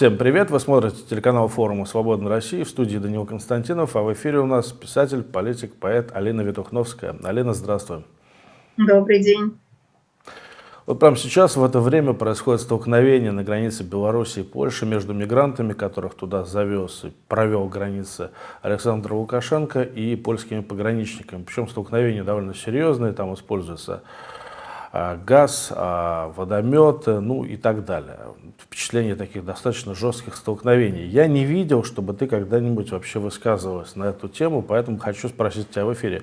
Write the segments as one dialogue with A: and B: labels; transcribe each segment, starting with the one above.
A: Всем привет! Вы смотрите телеканал форума «Свободной России» в студии Данил Константинов, а в эфире у нас писатель, политик, поэт Алина Ветухновская. Алина, здравствуй.
B: Добрый день.
A: Вот прямо сейчас, в это время, происходит столкновение на границе Беларуси и Польши между мигрантами, которых туда завез и провел границы Александр Лукашенко, и польскими пограничниками. Причем столкновение довольно серьезное, там используется а, газ, а, водомет, ну и так далее. Впечатление таких достаточно жестких столкновений. Я не видел, чтобы ты когда-нибудь вообще высказывалась на эту тему, поэтому хочу спросить тебя в эфире.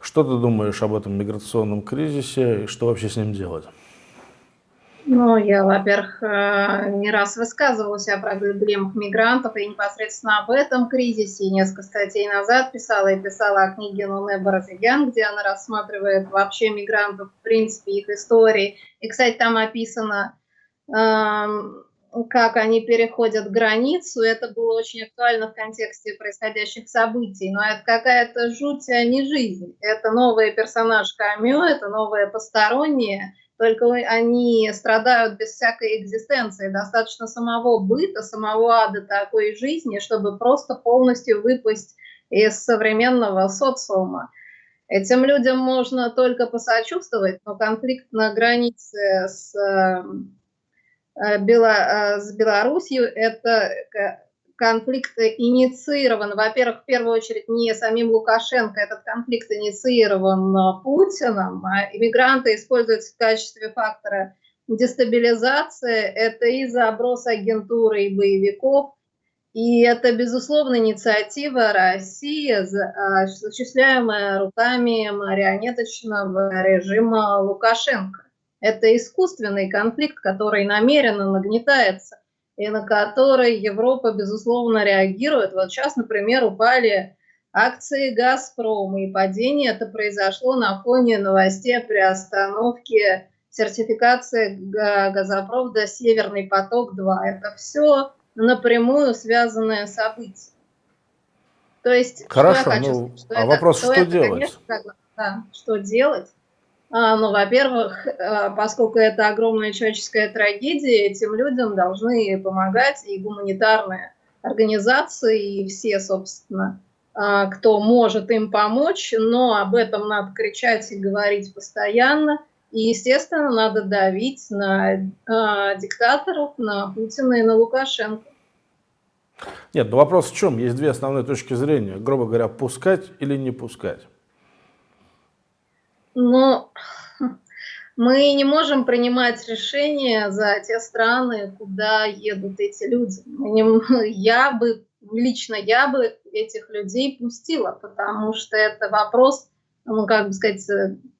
A: Что ты думаешь об этом миграционном кризисе и что вообще с ним делать?
B: Ну, я, во-первых, э, не раз высказывалась о проблемах мигрантов и непосредственно об этом кризисе. Несколько статей назад писала и писала о книге Нуне Баразигян, где она рассматривает вообще мигрантов, в принципе, их истории. И, кстати, там описано, как они переходят границу. Это было очень актуально в контексте происходящих событий. Но это какая-то жуть, а не жизнь. Это новый персонаж Камю, это новое постороннее – только они страдают без всякой экзистенции. Достаточно самого быта, самого ада такой жизни, чтобы просто полностью выпасть из современного социума. Этим людям можно только посочувствовать, но конфликт на границе с, э, э, Бело, э, с Белоруссией – это конфликт инициирован, во-первых, в первую очередь не самим Лукашенко, этот конфликт инициирован Путиным, а иммигранты используются в качестве фактора дестабилизации, это и заброс агентуры и боевиков, и это, безусловно, инициатива России, осуществляемая руками марионеточного режима Лукашенко. Это искусственный конфликт, который намеренно нагнетается и на который Европа, безусловно, реагирует. Вот сейчас, например, упали акции «Газпрома», и падение это произошло на фоне новостей о приостановке сертификации газопровода «Северный поток-2». Это все напрямую связанное событие.
A: То есть, Хорошо, что я хочу ну, что а это, вопрос, что, что это, делать?
B: Конечно, да, что делать? А, ну, во-первых, а, поскольку это огромная человеческая трагедия, этим людям должны помогать и гуманитарные организации, и все, собственно, а, кто может им помочь, но об этом надо кричать и говорить постоянно. И, естественно, надо давить на диктаторов, на Путина и на Лукашенко.
A: Нет, но вопрос в чем? Есть две основные точки зрения. Грубо говоря, пускать или не пускать.
B: Но мы не можем принимать решения за те страны, куда едут эти люди. Я бы, лично я бы этих людей пустила, потому что это вопрос, ну, как бы сказать,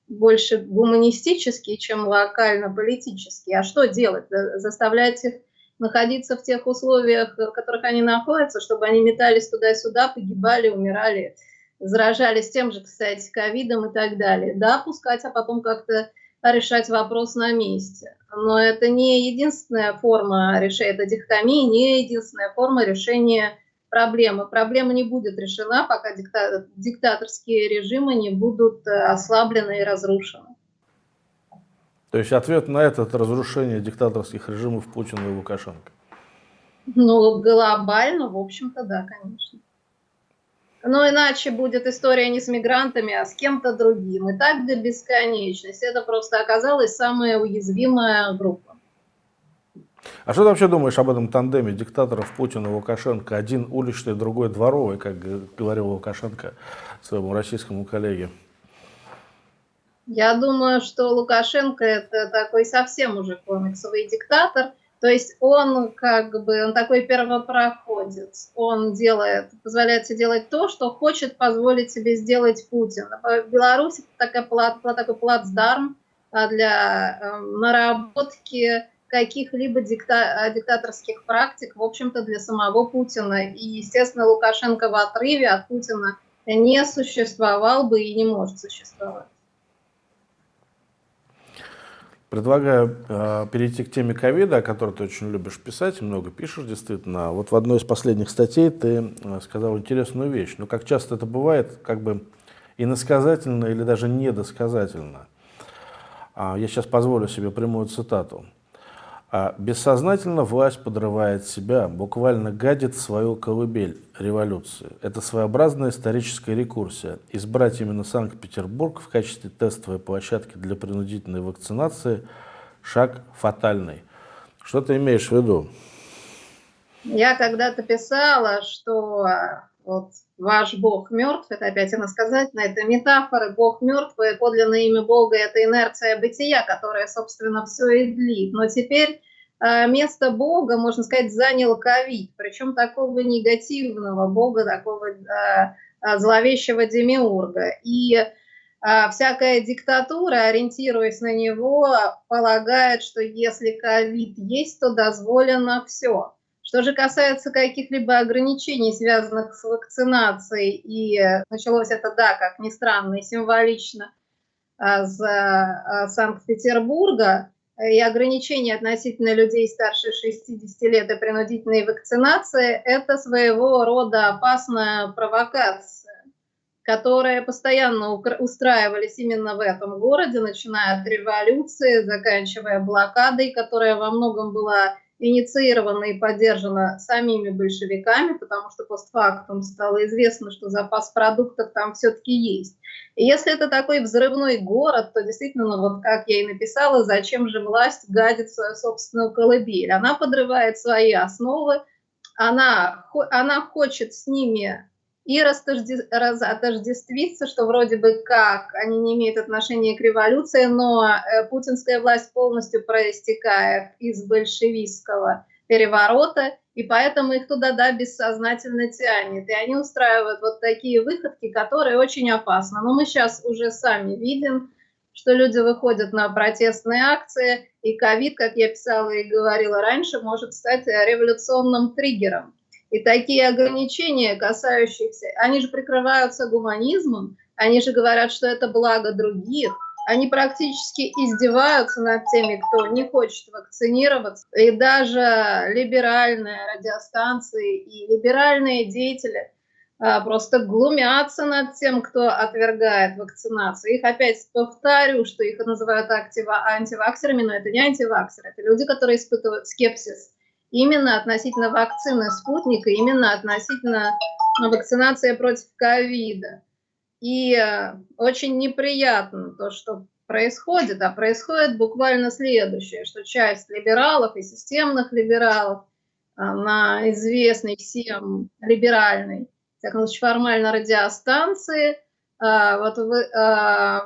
B: больше гуманистический, чем локально-политический. А что делать? Заставлять их находиться в тех условиях, в которых они находятся, чтобы они метались туда-сюда, погибали, умирали заражались тем же, кстати, ковидом и так далее. Да, пускать, а потом как-то решать вопрос на месте. Но это не единственная форма решения, это дихотомия, не единственная форма решения проблемы. Проблема не будет решена, пока дикта диктаторские режимы не будут э, ослаблены и разрушены.
A: То есть ответ на это – это разрушение диктаторских режимов Путина и Лукашенко?
B: Ну, глобально, в общем-то, да, конечно. Но иначе будет история не с мигрантами, а с кем-то другим. И так до бесконечности. Это просто оказалась самая уязвимая группа.
A: А что ты вообще думаешь об этом тандеме диктаторов Путина и Лукашенко? Один уличный, другой дворовый, как говорил Лукашенко своему российскому коллеге.
B: Я думаю, что Лукашенко это такой совсем уже комиксовый диктатор – то есть он как бы, он такой первопроходец, он делает, позволяет себе делать то, что хочет позволить себе сделать Путин. В Беларуси такая такой плацдарм а, для э, наработки каких-либо дикта, диктаторских практик, в общем-то, для самого Путина. И, естественно, Лукашенко в отрыве от Путина не существовал бы и не может существовать.
A: Предлагаю э, перейти к теме ковида, о которой ты очень любишь писать, много пишешь действительно. Вот в одной из последних статей ты э, сказал интересную вещь. Но как часто это бывает, как бы иносказательно или даже недосказательно. А, я сейчас позволю себе прямую цитату. А бессознательно власть подрывает себя, буквально гадит свою колыбель революции. Это своеобразная историческая рекурсия. Избрать именно Санкт-Петербург в качестве тестовой площадки для принудительной вакцинации – шаг фатальный. Что ты имеешь в виду?
B: Я когда-то писала, что вот ваш Бог мертв, это опять иносказательно, это метафоры, Бог мертв, и подлинное имя Бога – это инерция бытия, которая, собственно, все и длит. Но теперь э, место Бога, можно сказать, занял ковид, причем такого негативного Бога, такого э, э, зловещего демиурга. И всякая диктатура, ориентируясь на него, полагает, что если ковид есть, то дозволено все. Что же касается каких-либо ограничений, связанных с вакцинацией, и началось это, да, как ни странно, и символично с а, Санкт-Петербурга, и ограничения относительно людей старше 60 лет и принудительной вакцинации – это своего рода опасная провокация, которая постоянно устраивались именно в этом городе, начиная от революции, заканчивая блокадой, которая во многом была инициирована и поддержана самими большевиками, потому что постфактум стало известно, что запас продуктов там все-таки есть. И если это такой взрывной город, то действительно, вот как я и написала, зачем же власть гадит свою собственную колыбель? Она подрывает свои основы, она, она хочет с ними и отождествиться, что вроде бы как они не имеют отношения к революции, но э, путинская власть полностью проистекает из большевистского переворота, и поэтому их туда, да, бессознательно тянет. И они устраивают вот такие выходки, которые очень опасны. Но мы сейчас уже сами видим, что люди выходят на протестные акции, и ковид, как я писала и говорила раньше, может стать революционным триггером. И такие ограничения, касающиеся, они же прикрываются гуманизмом, они же говорят, что это благо других, они практически издеваются над теми, кто не хочет вакцинироваться. И даже либеральные радиостанции и либеральные деятели а, просто глумятся над тем, кто отвергает вакцинацию. Их опять повторю, что их называют антиваксерами, но это не антиваксеры, это люди, которые испытывают скепсис именно относительно вакцины спутника, именно относительно вакцинации против ковида. И э, очень неприятно то, что происходит, а происходит буквально следующее, что часть либералов и системных либералов э, на известной всем либеральной, так случае, формально радиостанции, э, вот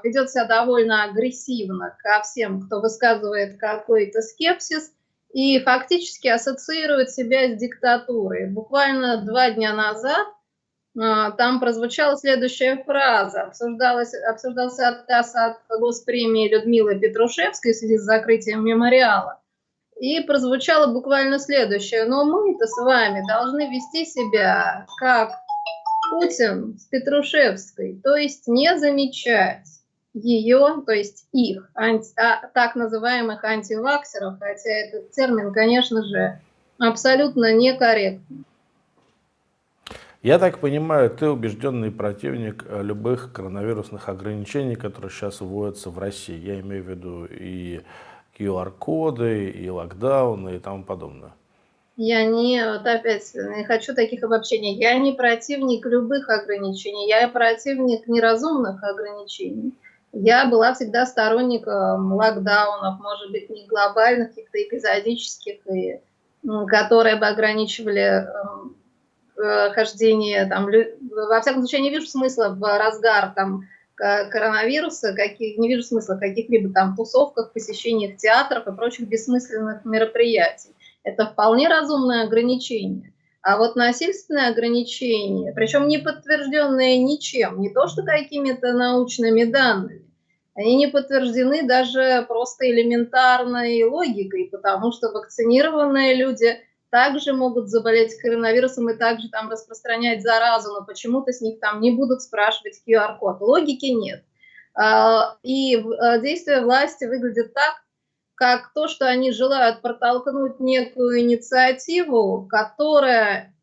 B: ведет себя довольно агрессивно ко всем, кто высказывает какой-то скепсис, и фактически ассоциирует себя с диктатурой. Буквально два дня назад а, там прозвучала следующая фраза. Обсуждалась, обсуждался отказ от госпремии Людмилы Петрушевской в связи с закрытием мемориала. И прозвучало буквально следующее. Но мы-то с вами должны вести себя как Путин с Петрушевской, то есть не замечать ее, то есть их, анти, а, так называемых антиваксеров, хотя этот термин, конечно же, абсолютно некорректный.
A: Я так понимаю, ты убежденный противник э, любых коронавирусных ограничений, которые сейчас вводятся в России. Я имею в виду и QR-коды, и локдауны, и тому подобное.
B: Я не, вот опять, не хочу таких обобщений. Я не противник любых ограничений, я противник неразумных ограничений. Я была всегда сторонником локдаунов, может быть, не глобальных, каких-то эпизодических, и, которые бы ограничивали эм, э, хождение, там, во всяком случае, я не вижу смысла в разгар там, коронавируса, каких, не вижу смысла в каких-либо там тусовках, посещениях театров и прочих бессмысленных мероприятий. Это вполне разумное ограничение. А вот насильственные ограничения, причем не подтвержденные ничем, не то что какими-то научными данными, они не подтверждены даже просто элементарной логикой, потому что вакцинированные люди также могут заболеть коронавирусом и также там распространять заразу, но почему-то с них там не будут спрашивать QR-код. Логики нет. А, и а, действия власти выглядят так, как то, что они желают протолкнуть некую инициативу, которая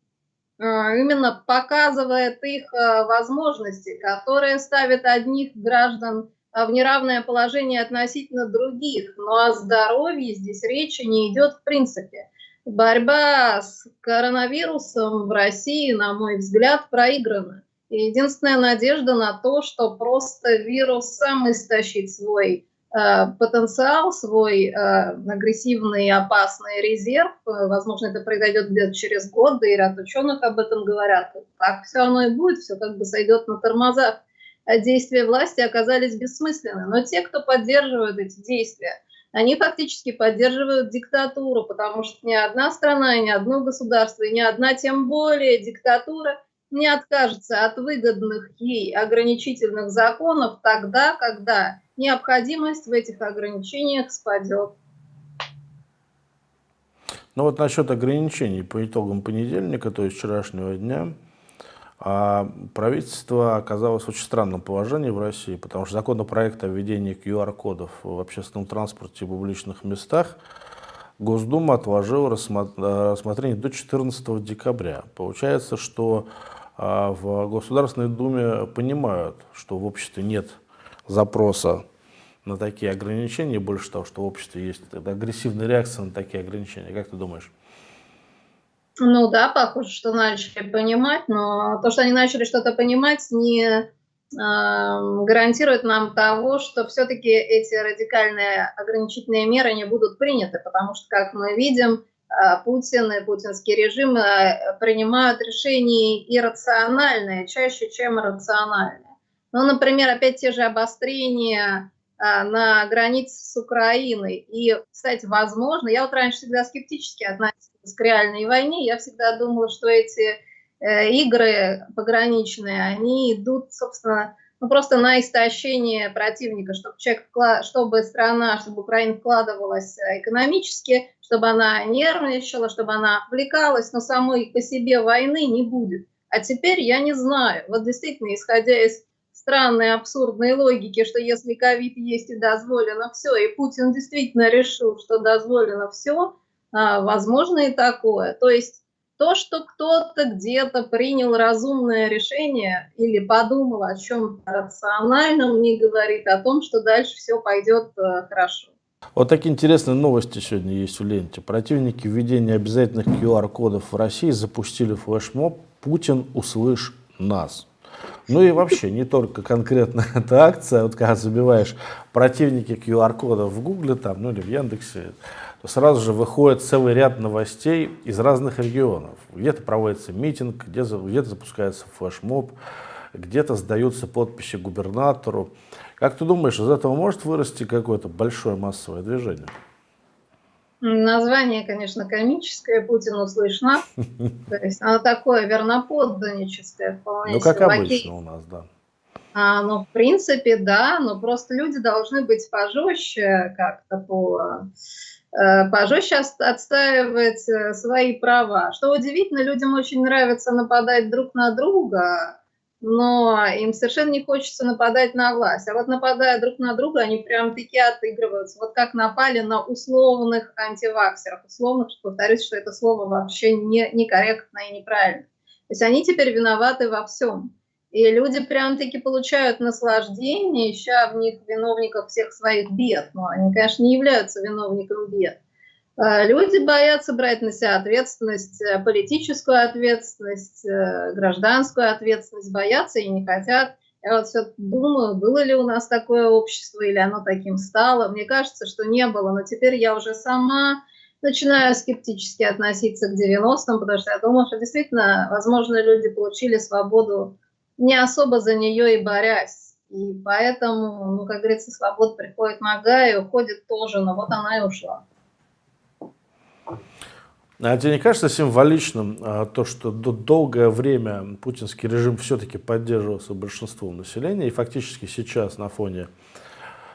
B: а, именно показывает их а, возможности, которая ставит одних граждан а, в неравное положение относительно других, но о здоровье здесь речи не идет в принципе. Борьба с коронавирусом в России, на мой взгляд, проиграна. И единственная надежда на то, что просто вирус сам истощит свой э, потенциал, свой э, агрессивный опасный резерв. Возможно, это произойдет где-то через год, да и ряд ученых об этом говорят. Так все оно и будет, все как бы сойдет на тормозах. А действия власти оказались бессмысленны. Но те, кто поддерживают эти действия, они фактически поддерживают диктатуру, потому что ни одна страна, ни одно государство, ни одна, тем более диктатура – не откажется от выгодных ей ограничительных законов тогда, когда необходимость в этих ограничениях спадет.
A: Ну вот насчет ограничений по итогам понедельника, то есть вчерашнего дня, а, правительство оказалось в очень странном положении в России, потому что законопроект о введении QR-кодов в общественном транспорте и публичных местах Госдума отложила рассмотрение до 14 декабря. Получается, что а в Государственной Думе понимают, что в обществе нет запроса на такие ограничения, больше того, что в обществе есть агрессивная реакция на такие ограничения. Как ты думаешь?
B: Ну да, похоже, что начали понимать, но то, что они начали что-то понимать, не э, гарантирует нам того, что все-таки эти радикальные ограничительные меры не будут приняты, потому что, как мы видим, а, Путин и путинский режим э, принимают решения иррациональные, чаще, чем рациональные. Ну, например, опять те же обострения а, на границе с Украиной. И, кстати, возможно, я вот раньше всегда скептически относилась к реальной войне, я всегда думала, что эти э, игры пограничные, они идут, собственно, ну, просто на истощение противника, чтобы, человек, чтобы страна, чтобы Украина вкладывалась э, экономически, чтобы она нервничала, чтобы она отвлекалась, но самой по себе войны не будет. А теперь я не знаю. Вот действительно, исходя из странной абсурдной логики, что если ковид есть и дозволено все, и Путин действительно решил, что дозволено все, а, возможно и такое. То есть то, что кто-то где-то принял разумное решение или подумал о чем-то рациональном, не говорит о том, что дальше все пойдет э, хорошо.
A: Вот такие интересные новости сегодня есть в ленте. Противники введения обязательных QR-кодов в России запустили флешмоб «Путин, услышь нас». Ну и вообще, не только конкретно эта акция, вот когда забиваешь противники QR-кодов в Гугле там, ну или в Яндексе, то сразу же выходит целый ряд новостей из разных регионов. Где-то проводится митинг, где-то где запускается флешмоб, где-то сдаются подписи губернатору. Как ты думаешь, из этого может вырасти какое-то большое массовое движение?
B: Название, конечно, комическое, Путин услышно. То есть оно такое верноподданническое
A: вполне. Ну, как обычно у нас, да.
B: А, ну, в принципе, да, но просто люди должны быть пожестче как-то по пожестче отстаивать э, свои права. Что удивительно, людям очень нравится нападать друг на друга, но им совершенно не хочется нападать на власть. А вот нападая друг на друга, они прям таки отыгрываются. Вот как напали на условных антиваксеров. Условных, повторюсь, что это слово вообще не, некорректно и неправильно. То есть они теперь виноваты во всем. И люди прям-таки получают наслаждение, ища в них виновников всех своих бед. Но они, конечно, не являются виновником бед. А, люди боятся брать на себя ответственность, э, политическую ответственность, э, гражданскую ответственность, боятся и не хотят. Я вот все думаю, было ли у нас такое общество или оно таким стало. Мне кажется, что не было, но теперь я уже сама начинаю скептически относиться к 90-м, потому что я думаю, что действительно, возможно, люди получили свободу не особо за нее и борясь. И поэтому, ну, как говорится, свобода приходит нога и уходит тоже, но вот она и ушла.
A: А тебе не кажется символичным а, то, что долгое время путинский режим все-таки поддерживался большинством населения, и фактически сейчас на фоне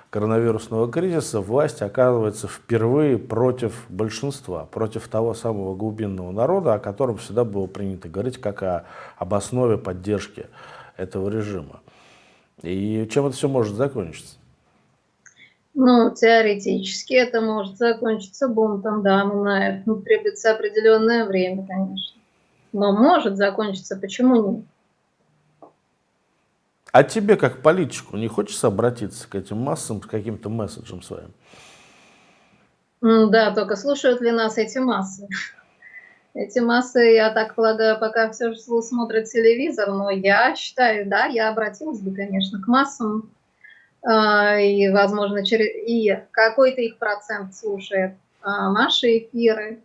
A: коронавирусного кризиса власть оказывается впервые против большинства, против того самого глубинного народа, о котором всегда было принято говорить как о, об основе поддержки этого режима. И чем это все может закончиться?
B: Ну, теоретически это может закончиться бунтом, да, но на это ну, требуется определенное время, конечно. Но может закончиться, почему нет?
A: А тебе, как политику, не хочется обратиться к этим массам с каким-то месседжем своим?
B: Да, только слушают ли нас эти массы? Эти массы, я так полагаю, пока все же смотрят телевизор, но я считаю, да, я обратилась бы, конечно, к массам, а, и, возможно, через... и какой-то их процент слушает а, наши эфиры.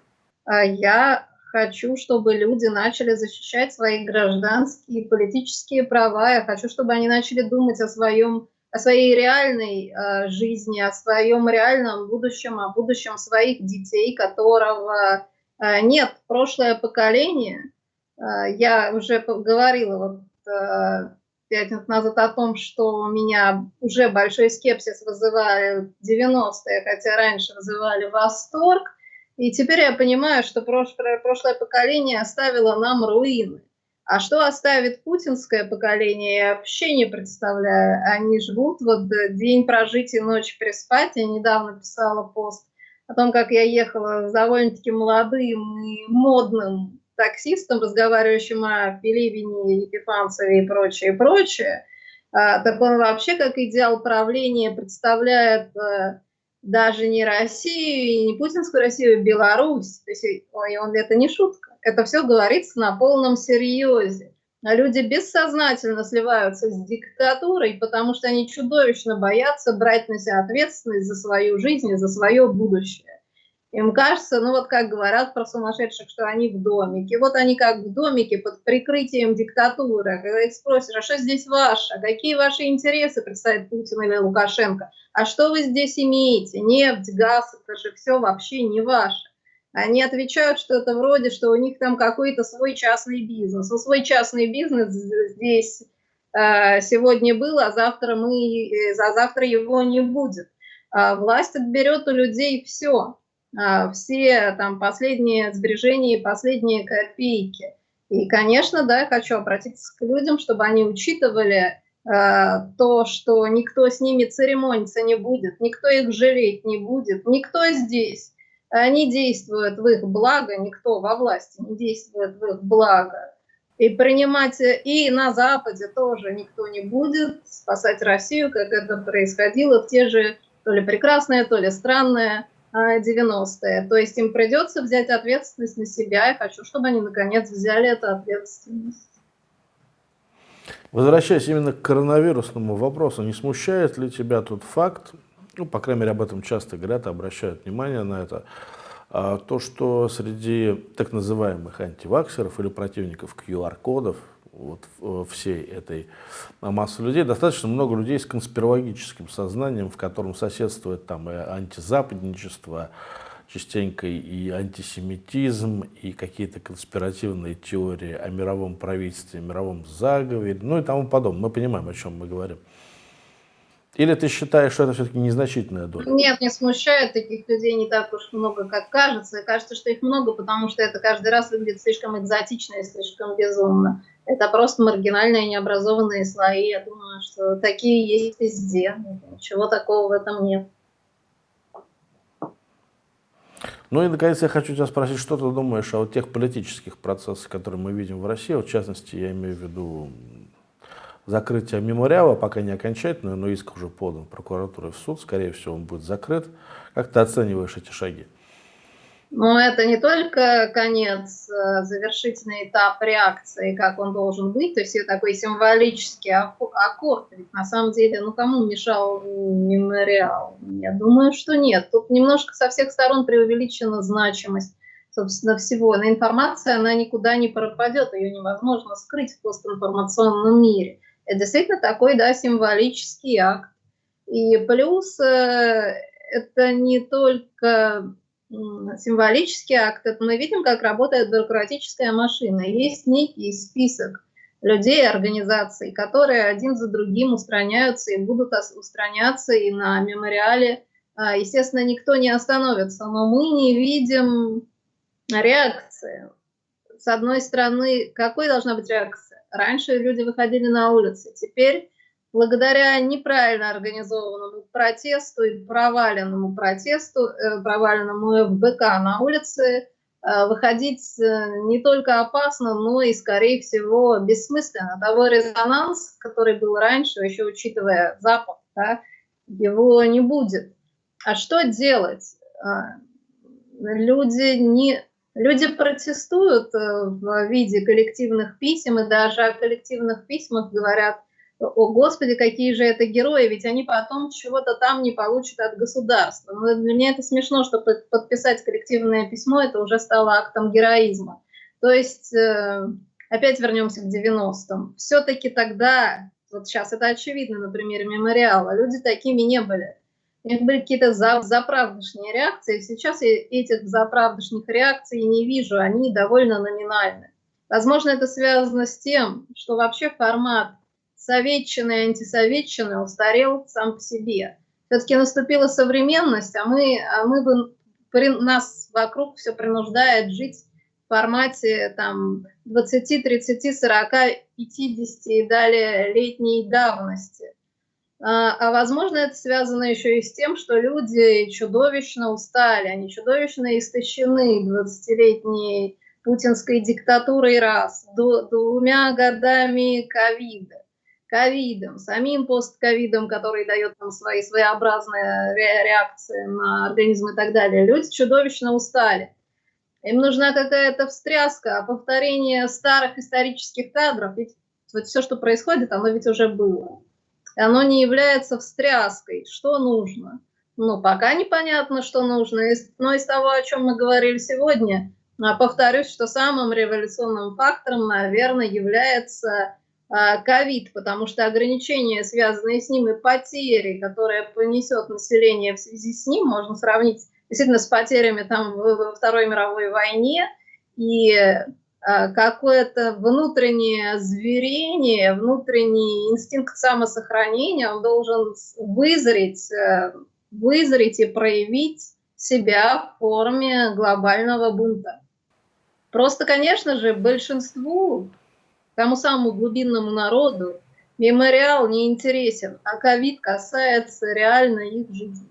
B: А я хочу, чтобы люди начали защищать свои гражданские и политические права. Я хочу, чтобы они начали думать о своем о своей реальной э, жизни, о своем реальном будущем, о будущем своих детей, которого нет. Прошлое поколение, э, я уже говорила вот, э, пять минут назад о том, что у меня уже большой скепсис вызывали 90-е, хотя раньше вызывали восторг. И теперь я понимаю, что прошлое, поколение оставило нам руины. А что оставит путинское поколение, я вообще не представляю. Они живут вот день прожить и ночь переспать. Я недавно писала пост о том, как я ехала с довольно-таки молодым и модным таксистом, разговаривающим о Пелевине, Епифанцеве и прочее, прочее. А, так он вообще как идеал правления представляет э, даже не Россию, и не путинскую Россию, а Беларусь. То есть, ой, он, это не шутка. Это все говорится на полном серьезе. А люди бессознательно сливаются с диктатурой, потому что они чудовищно боятся брать на себя ответственность за свою жизнь и за свое будущее. Им кажется, ну вот как говорят про сумасшедших, что они в домике. Вот они как в домике под прикрытием диктатуры. Когда их спросишь, а что здесь ваше? А какие ваши интересы представит Путин или Лукашенко? А что вы здесь имеете? Нефть, газ, это же все вообще не ваше. Они отвечают что-то вроде, что у них там какой-то свой частный бизнес. Ну, свой частный бизнес здесь э, сегодня был, а завтра, мы, а завтра его не будет. А власть отберет у людей все а, все там последние сбережения и последние копейки. И, конечно, да, хочу обратиться к людям, чтобы они учитывали э, то, что никто с ними церемониться не будет, никто их жалеть не будет, никто здесь не действует в их благо, никто во власти не действует в их благо. И принимать, и на Западе тоже никто не будет спасать Россию, как это происходило в те же то ли прекрасные, то ли странные 90-е. То есть им придется взять ответственность на себя. Я хочу, чтобы они наконец взяли эту ответственность.
A: Возвращаясь именно к коронавирусному вопросу, не смущает ли тебя тот факт, ну, по крайней мере, об этом часто говорят, обращают внимание на это, а, то, что среди так называемых антиваксеров или противников QR-кодов, вот э, всей этой массы людей, достаточно много людей с конспирологическим сознанием, в котором соседствует там и антизападничество, частенько и антисемитизм, и какие-то конспиративные теории о мировом правительстве, мировом заговоре, ну и тому подобное. Мы понимаем, о чем мы говорим. Или ты считаешь, что это все-таки незначительная доля?
B: Нет, не смущает таких людей не так уж много, как кажется. И кажется, что их много, потому что это каждый раз выглядит слишком экзотично и слишком безумно. Это просто маргинальные необразованные слои. Я думаю, что такие есть везде. Ничего такого в этом нет.
A: Ну и, наконец, я хочу тебя спросить, что ты думаешь о вот тех политических процессах, которые мы видим в России, вот, в частности, я имею в виду закрытие мемориала, пока не окончательное, но иск уже подан прокуратурой в суд, скорее всего, он будет закрыт. Как ты оцениваешь эти шаги?
B: Ну, это не только конец, э, завершительный этап реакции, как он должен быть, то есть это такой символический аккорд. Ведь на самом деле, ну, кому мешал мемориал? Я думаю, что нет. Тут немножко со всех сторон преувеличена значимость собственно, всего. Но информация, она никуда не пропадет, ее невозможно скрыть в постинформационном мире. Это действительно такой, да, символический акт. И плюс э, это не только символический акт, это мы видим, как работает бюрократическая машина. Есть некий список людей, организаций, которые один за другим устраняются и будут устраняться и на мемориале. А, естественно, никто не остановится, но мы не видим реакции. С одной стороны, какой должна быть реакция? Раньше люди выходили на улицы, теперь благодаря неправильно организованному протесту и проваленному протесту, э, проваленному ФБК на улице выходить не только опасно, но и, скорее всего, бессмысленно. Того резонанс, который был раньше, еще учитывая Запад, да, его не будет. А что делать? Люди не Люди протестуют э, в виде коллективных писем, и даже о коллективных письмах говорят, о господи, какие же это герои, ведь они потом чего-то там не получат от государства. Но для меня это смешно, что подписать коллективное письмо, это уже стало актом героизма. То есть, э, опять вернемся к 90-м. Все-таки тогда, вот сейчас это очевидно на примере мемориала, люди такими не были них были какие-то за, заправдышние реакции. Сейчас я этих заправдышних реакций не вижу, они довольно номинальны. Возможно, это связано с тем, что вообще формат советчины и антисоветчины устарел сам по себе. Все-таки наступила современность, а мы, а мы бы, при, нас вокруг все принуждает жить в формате там, 20, 30, 40, 50 и далее летней давности. А, а возможно, это связано еще и с тем, что люди чудовищно устали, они чудовищно истощены 20-летней путинской диктатурой раз, двумя годами ковида, ковидом, самим постковидом, который дает нам свои своеобразные реакции на организм и так далее. Люди чудовищно устали. Им нужна какая-то встряска, повторение старых исторических кадров. Ведь вот все, что происходит, оно ведь уже было оно не является встряской. Что нужно? Ну, пока непонятно, что нужно. Но из того, о чем мы говорили сегодня, а, повторюсь, что самым революционным фактором, наверное, является а, ковид, потому что ограничения, связанные с ним, и потери, которые понесет население в связи с ним, можно сравнить действительно с потерями там во Второй мировой войне, и какое-то внутреннее зверение, внутренний инстинкт самосохранения, он должен вызреть, э, вызреть и проявить себя в форме глобального бунта. Просто, конечно же, большинству, тому самому глубинному народу, мемориал не интересен, а ковид касается реально их жизни.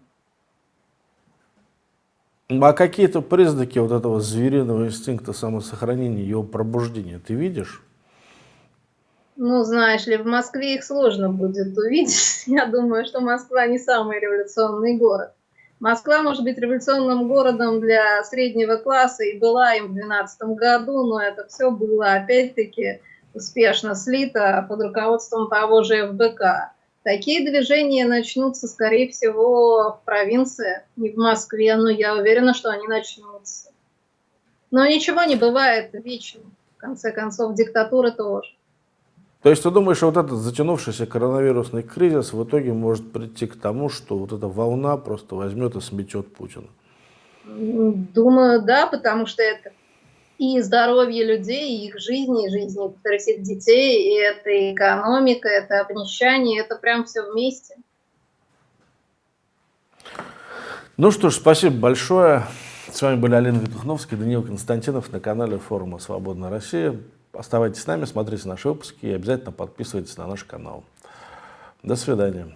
A: А какие-то признаки вот этого звериного инстинкта самосохранения, его пробуждения ты видишь?
B: Ну, знаешь ли, в Москве их сложно будет увидеть. Я думаю, что Москва не самый революционный город. Москва может быть революционным городом для среднего класса и была им в 2012 году, но это все было опять-таки успешно слито под руководством того же ФБК. Такие движения начнутся, скорее всего, в провинции, не в Москве, но я уверена, что они начнутся. Но ничего не бывает вечно. В конце концов, диктатура тоже.
A: То есть ты думаешь, что вот этот затянувшийся коронавирусный кризис в итоге может прийти к тому, что вот эта волна просто возьмет и сметет Путина?
B: Думаю, да, потому что это и здоровье людей, и их жизни, и жизни всех детей, и это экономика, это обнищание, это прям все вместе.
A: Ну что ж, спасибо большое. С вами были Алина Витухновская, Даниил Константинов на канале форума «Свободная Россия». Оставайтесь с нами, смотрите наши выпуски и обязательно подписывайтесь на наш канал. До свидания.